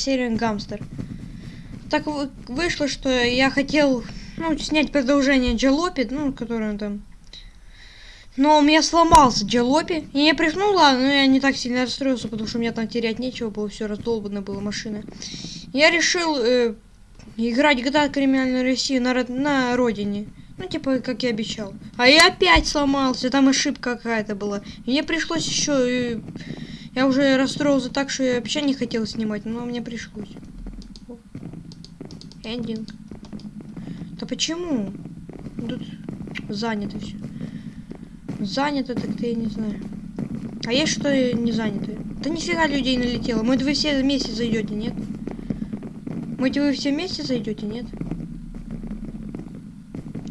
серия Гамстер. Так вы- вышло, что я хотел ну, снять продолжение Джалопи, ну, которое там. Но у меня сломался Джалопи. И я пришло, ну ладно, но я не так сильно расстроился, потому что у меня там терять нечего было, все раздолбано было машина. Я решил э, играть GTA Криминальную Россию на, на родине. Ну, типа, как я обещал. А я опять сломался, там ошибка какая-то была. Мне пришлось еще... я уже расстроился так, что я вообще не хотел снимать, но мне пришлось. Эндинг. Да почему? Тут занято все. Занято, так-то я не знаю. А есть что не занято? Да нифига людей налетело. Может вы все вместе зайдете, нет? Может вы все вместе зайдете, нет?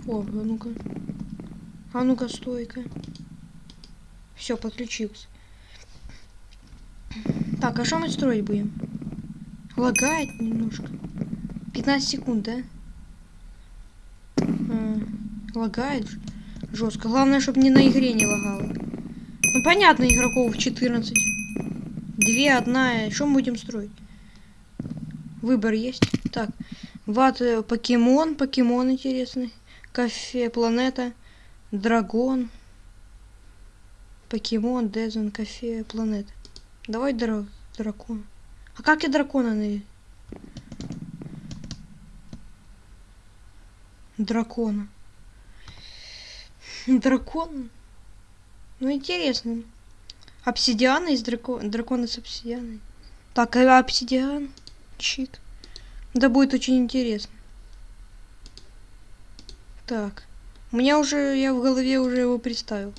О, а ну-ка. А ну-ка, стойка. Все, подключился. Так, а что мы строить будем? Лагает немножко. 15 секунд, да? Лагает жестко. Главное, чтобы не на игре не лагало. Ну, понятно, игроков 14. Две, одна. Что мы будем строить? Выбор есть. Так, ват, э, покемон, покемон интересный. Кафе, планета, дракон. Покемон, Дезен, кафе, планета. Давай дра- дракон. А как я дракона на... Дракона. Дракон? Ну, интересно. Обсидиана из драко... дракона с обсидианой. Так, а обсидиан? Чик. Да будет очень интересно. Так. У меня уже, я в голове уже его представил.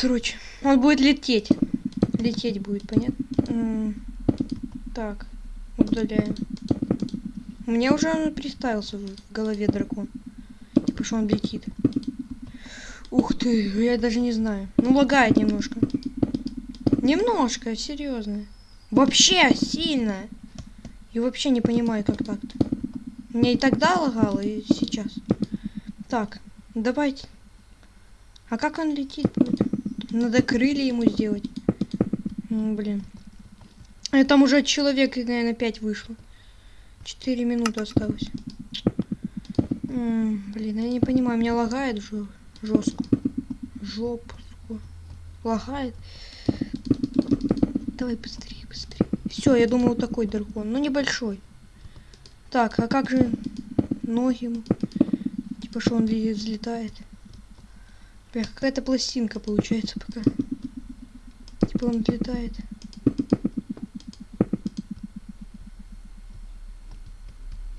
Короче, он будет лететь. Лететь будет, понятно? Так, удаляем. У меня уже он представился в голове дракон. Типа, что он летит. Ух ты, я даже не знаю. Ну, лагает немножко. Немножко, серьезно. Вообще сильно. И вообще не понимаю, как так-то. Мне и тогда лагало, и сейчас. Так, давайте. А как он летит? Надо крылья ему сделать. Блин. А там уже человек, наверное, 5 вышло. 4 минуты осталось. М, блин, я не понимаю, меня лагает жестко. Жопу. Лагает. Давай быстрее, быстрее. Все, я думаю, такой дракон. Ну, небольшой. Так, а как же ноги ему? Типа, что он взлетает? Какая-то пластинка получается пока. Он взлетает.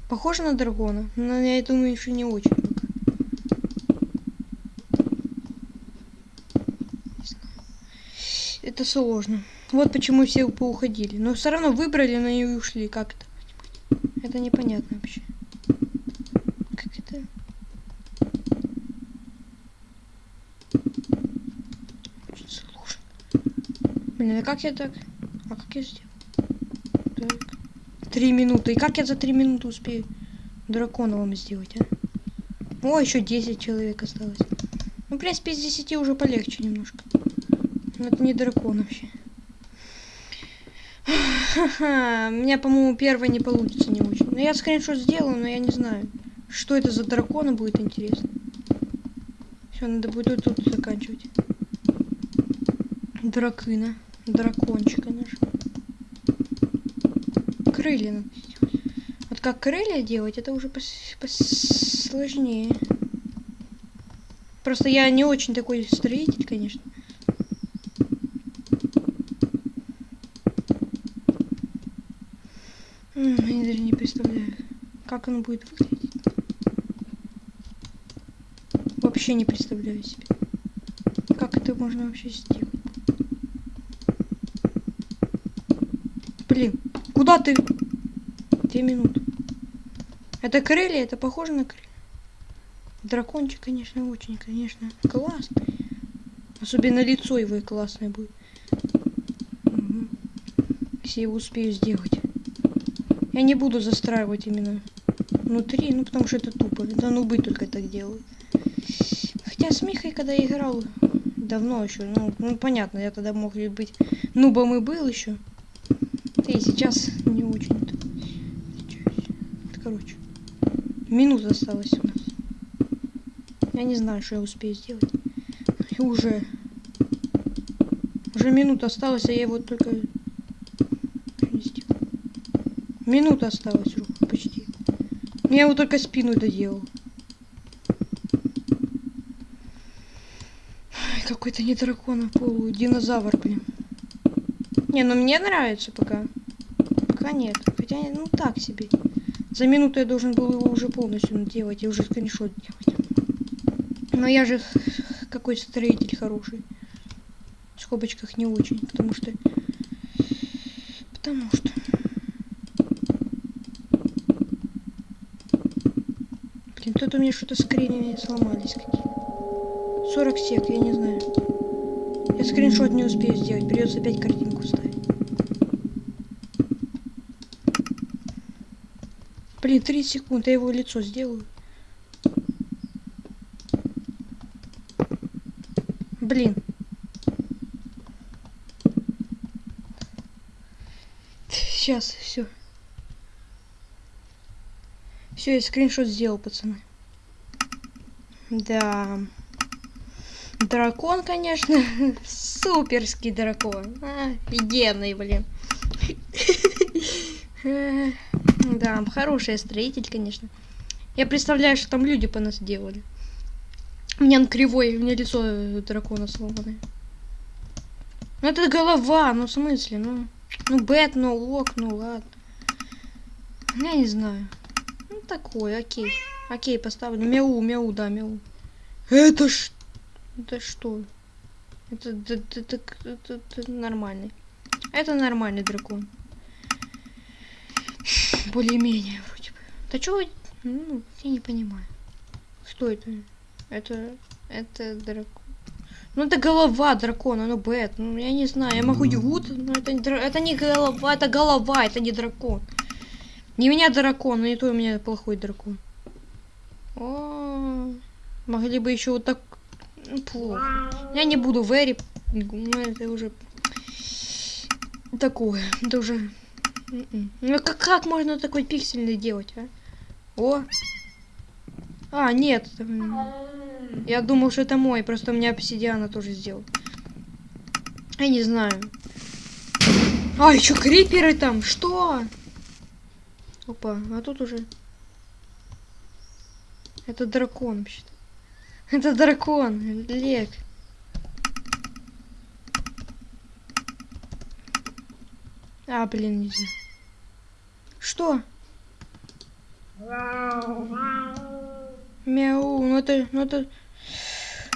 Похоже на дракона, но я думаю, еще не очень. Это сложно. Вот почему все поуходили. Но все равно выбрали, но и ушли. Как это? Это непонятно вообще. Как это? Очень сложно. Блин, а как я так? А как я сделал? Так. Три минуты. И как я за три минуты успею дракона вам сделать, а? О, еще 10 человек осталось. Ну, в принципе, из 10 уже полегче немножко. Но это не дракон вообще. Ха-ха, у меня, по-моему, первое не получится не очень. Но я скриншот сделаю, но я не знаю, что это за дракона будет интересно. Все, надо будет тут, тут заканчивать. Дракына. Дракончика нашего. Крылья. Вот как крылья делать, это уже пос- посложнее. Просто я не очень такой строитель, конечно. Я даже не представляю, как оно будет выглядеть. Вообще не представляю себе. Как это можно вообще сделать? Блин, куда ты? Две минуты. Это крылья, это похоже на крылья. Дракончик, конечно, очень, конечно, классный. Особенно лицо его и классное будет. Мгм. Если его успею сделать. Я не буду застраивать именно внутри, ну потому что это тупо. Да нубы только так делают. Хотя с Михой, когда я играл давно еще, ну, ну понятно, я тогда мог быть нубом и был еще. Быстрее. Сейчас не очень. Короче. Минута осталась у нас. Я не знаю, что я успею сделать. И уже... Уже минута осталась, а я его только... Минута осталась почти. Я его только спину доделал. Какой-то не дракон, а полу динозавр, блин. Не, ну мне нравится пока. Пока нет. Хотя, ну так себе. За минуту я должен был его уже полностью делать и уже скриншот делать. Но я же какой строитель хороший. В скобочках не очень, потому что... Потому что... Блин, тут у меня что-то скрины сломались какие 40 сек, я не знаю. Я скриншот не успею сделать, придется опять картинку ставить. Блин, 30 секунд, я его лицо сделаю. Блин. Сейчас, все. Все, я скриншот сделал, пацаны. Да. Дракон, конечно. Суперский дракон. Офигенный, блин. Да, хороший строитель, конечно. Я представляю, что там люди по нас делали. У меня он кривой, у меня лицо дракона сломанное. Ну это голова, ну в смысле, ну... Ну бет, ну лок, ну ладно. Я не знаю. Ну такой, окей. Окей, поставлю. Мяу, мяу, да, мяу. Это ж... Это что? Это, это, это, это, это нормальный. Это нормальный дракон. Более-менее вроде бы. Да чего? Ну, я не понимаю. Что это? Это... Это дракон. Ну это голова дракона, ну бет. Ну я не знаю, я могу ягут, но это, это не голова, это голова, это не дракон. Не меня дракон, но и то у меня плохой дракон. О, могли бы еще вот так ну, плохо. Я не буду вэри, это уже такое, это уже. М-м. Ну как, как можно такой пиксельный делать, а? О! А, нет. Я думал, что это мой, просто у меня обсидиана тоже сделал. Я не знаю. А, еще криперы там, что? Опа, а тут уже... Это дракон вообще-то. Это дракон, Лек. А, блин, нельзя. Что? Мяу, ну это, ну это,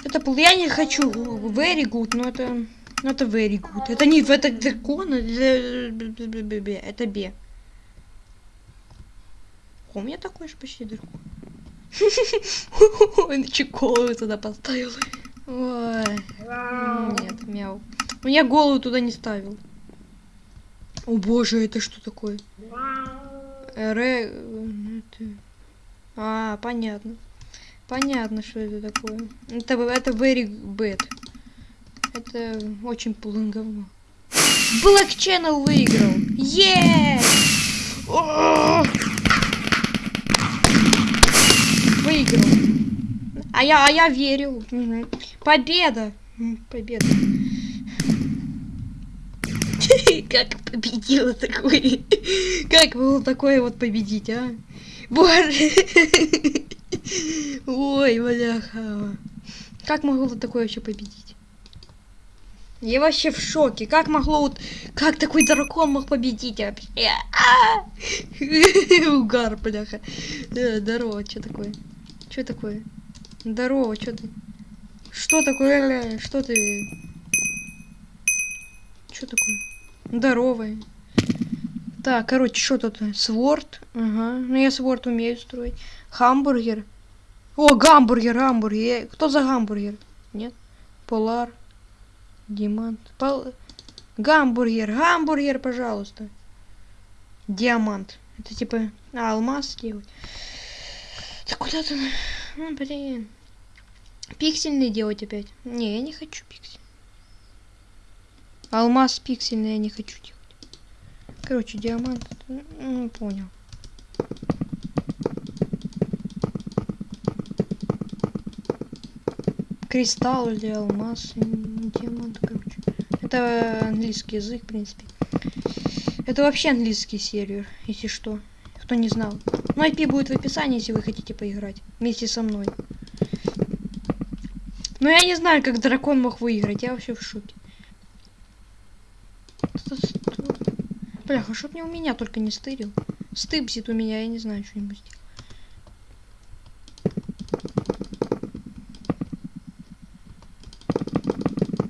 это я не хочу very good, но это, ну это very good. Это не, это дракон, это бе. У меня такой же почти дракон. Он чеколы туда поставил. Ой. Нет, мяу. У меня голову туда не ставил. О боже, это что такое? Ре... А, понятно. Понятно, что это такое. Это, это very bad. Это очень полное говно. Black Channel выиграл. Yeah! Выиграл. А я, а я верил. Победа. Победа. Как победила такой? Как было такое вот победить, а? Боже! Ой, бляха. Как могло такое вообще победить? Я вообще в шоке. Как могло вот... Как такой дракон мог победить вообще? Угар, бляха. Здорово, что такое? Что такое? Здорово, что ты? Что такое? Что ты? Что такое? Здоровый. Так, короче, что тут? Сворд. Ага. Ну, я сворд умею строить. Хамбургер. О, гамбургер, гамбургер. Кто за гамбургер? Нет? Полар. Димант. Пол... Гамбургер, гамбургер, пожалуйста. Диамант. Это типа а, алмаз делать. Да куда ты? Ну, блин. Пиксельный делать опять. Не, я не хочу пиксель. Алмаз пиксельный я не хочу делать. Короче, диамант. Ну, понял. Кристалл или алмаз. Диамант, короче. Это английский язык, в принципе. Это вообще английский сервер, если что. Кто не знал. Ну, IP будет в описании, если вы хотите поиграть. Вместе со мной. Но я не знаю, как дракон мог выиграть. Я вообще в шоке. Бляха, чтоб не у меня только не стырил. Стыбсит у меня, я не знаю, что-нибудь сделать.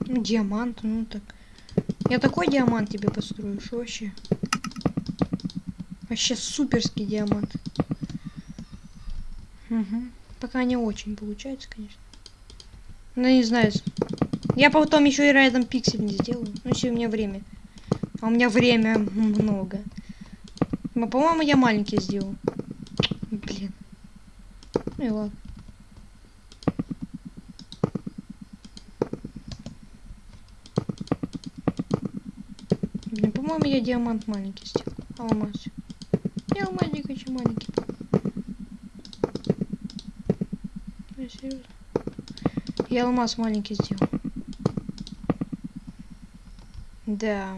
Ну, диамант, ну так. Я такой диамант тебе построю, что вообще? Вообще суперский диамант. Угу. Пока не очень получается, конечно. Ну, не знаю. Я потом еще и рядом пиксель не сделаю. Ну, если у меня время. А у меня время много. Но, по-моему, я маленький сделал. Блин. Ну и ладно. Блин, по-моему, я диамант маленький сделал. Алмаз. Я алмазик очень маленький. Я серьезно. Я алмаз маленький сделал. Да.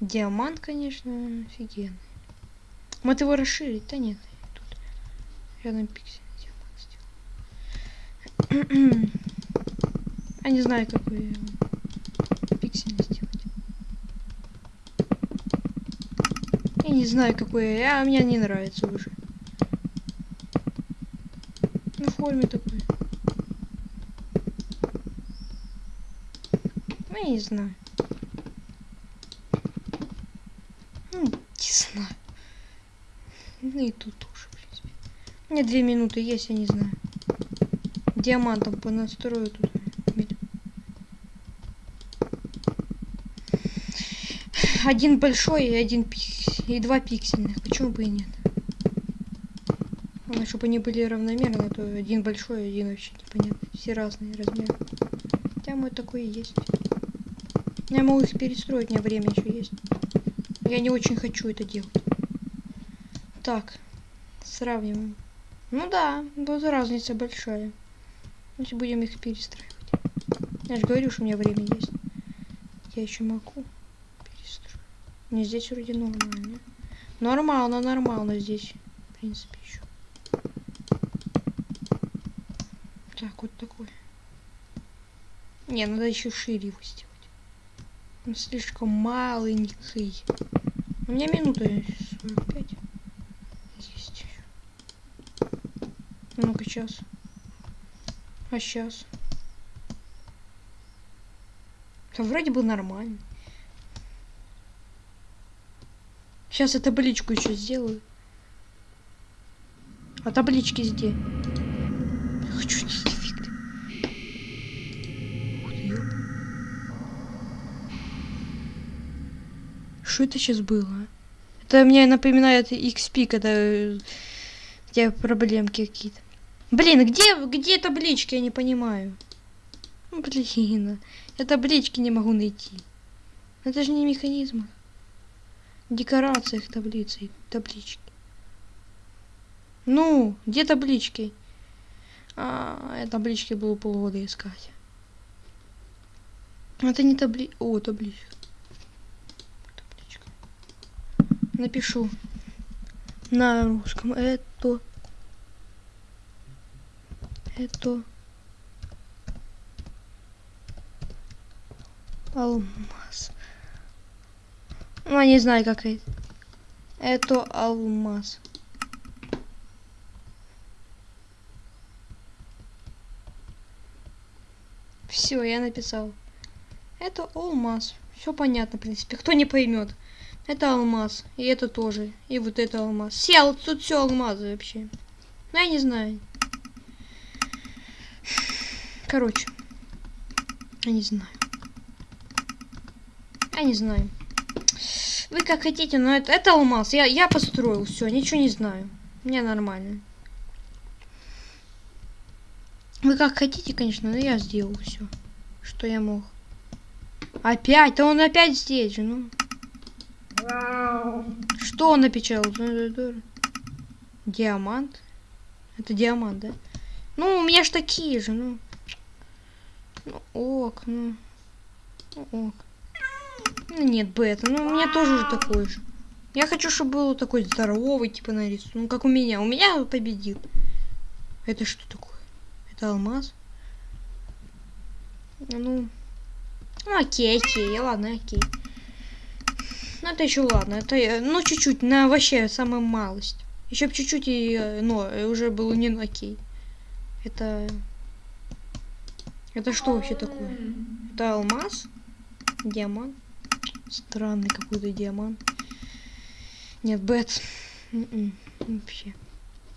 Диамант, конечно, офигенный. Может его расширить? Да нет. Тут рядом пиксель диамант сделал. Я не знаю, какой пиксель сделать. Я не знаю, какой. Я, мне не нравится уже. На форме такой. Ну, я не знаю. Ну, не знаю. Ну и тут тоже, в принципе. Меня две минуты есть, я не знаю. Диамантом понастрою тут. Один большой и один пиксель. И два пиксельных. Почему бы и нет? Главное, чтобы они были равномерны, а то один большой, один вообще непонятно. Все разные размеры. Хотя мой такой и есть. Я могу их перестроить, у меня время еще есть. Я не очень хочу это делать. Так, сравниваем. Ну да, вот разница большая. Если будем их перестраивать. Я же говорю, что у меня время есть. Я еще могу перестроить. Не здесь вроде нормально. Нормально, нормально здесь. В принципе, еще. Так, вот такой. Не, надо еще шире его сделать. Он слишком маленький. У меня минута 45. Есть. Ну-ка, сейчас. А сейчас? Да вроде бы нормально. Сейчас я табличку еще сделаю. А таблички где? Что это сейчас было? Это мне напоминает XP, когда э, где проблемки какие-то. Блин, где, где таблички, я не понимаю. Ну, блин, я таблички не могу найти. Это же не механизм. Декорациях таблицы, таблички. Ну, где таблички? А, я таблички было полгода искать. Это не табли... О, табличка. Напишу на русском. Это это алмаз. Ну я не знаю как это. Это алмаз. Все я написал. Это алмаз. Все понятно в принципе. Кто не поймет это алмаз. И это тоже. И вот это алмаз. Сел, тут все алмазы вообще. Ну, я не знаю. Короче. Я не знаю. Я не знаю. Вы как хотите, но это, это алмаз. Я, я построил все, ничего не знаю. Мне нормально. Вы как хотите, конечно, но я сделал все, что я мог. Опять? Да он опять здесь же, ну. Что он напечатал? Диамант? Это диамант, да? Ну, у меня ж такие же, ну. Ну, ок, ну. ну ок. Ну, нет, бета, ну, у меня тоже уже такой же. Я хочу, чтобы был такой здоровый, типа, нарисован. Ну, как у меня. У меня победил. Это что такое? Это алмаз? Ну, ну окей, окей, ладно, окей. Ну, это еще ладно. Это, э, ну, чуть-чуть, на вообще самая малость. Еще чуть-чуть и, э, но, уже было не окей. Это... Это что вообще такое? Это алмаз? Диамант? Странный какой-то диамант. Нет, бет. М-м, вообще.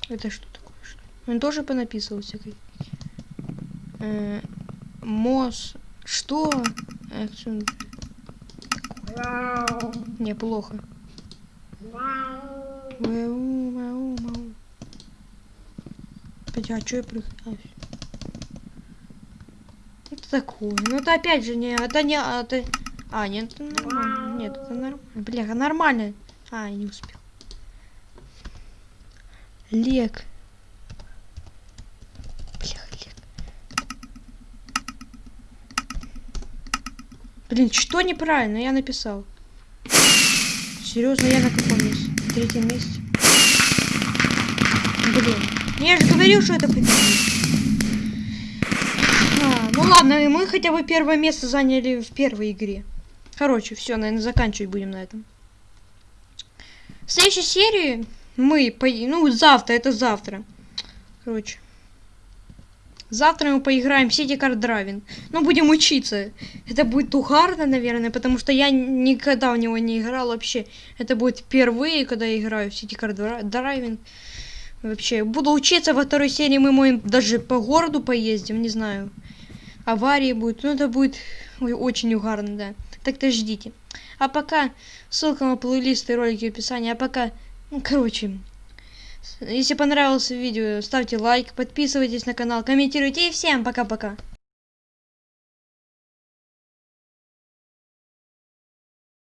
Это что такое? Что? Он тоже понаписывал всякой. Э, Мос. Что? Акцент. Не, плохо. Мяу, мяу, мяу. Хотя, а что я прихожу? Это такое. Ну это опять же не. Это не. Это... А, нет, это нормально. Нет, это нормально. Бляха, нормально. А, не успел. Лек. Бляха, лек. Блин, что неправильно? Я написал. Серьезно, я на каком месте? В третьем месте. Блин. Я же говорил, что это победит. А, ну ладно, мы хотя бы первое место заняли в первой игре. Короче, все, наверное, заканчивать будем на этом. В следующей серии мы, по... ну, завтра, это завтра. Короче. Завтра мы поиграем в City Card Driving. Ну, будем учиться. Это будет угарно, наверное, потому что я никогда в него не играл вообще. Это будет впервые, когда я играю в City Card Driving. Вообще, буду учиться во второй серии, мы можем даже по городу поездим, не знаю. Аварии будет, ну это будет ой, очень угарно, да. Так-то ждите. А пока, ссылка на плейлисты и ролики в описании. А пока, ну короче, если понравилось видео, ставьте лайк, подписывайтесь на канал, комментируйте и всем пока-пока.